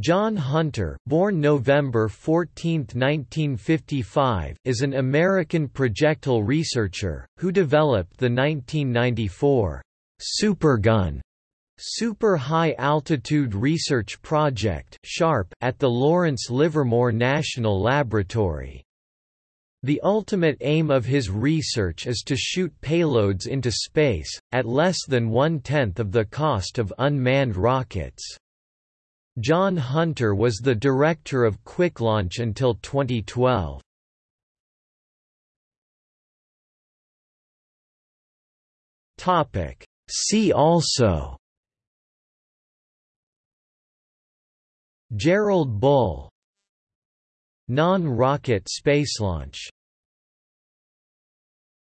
John Hunter, born November 14, 1955, is an American projectile researcher, who developed the 1994 Supergun Super High Altitude Research Project at the Lawrence Livermore National Laboratory. The ultimate aim of his research is to shoot payloads into space, at less than one-tenth of the cost of unmanned rockets. John Hunter was the director of QuickLaunch until 2012. Topic See also Gerald Bull Non-rocket spacelaunch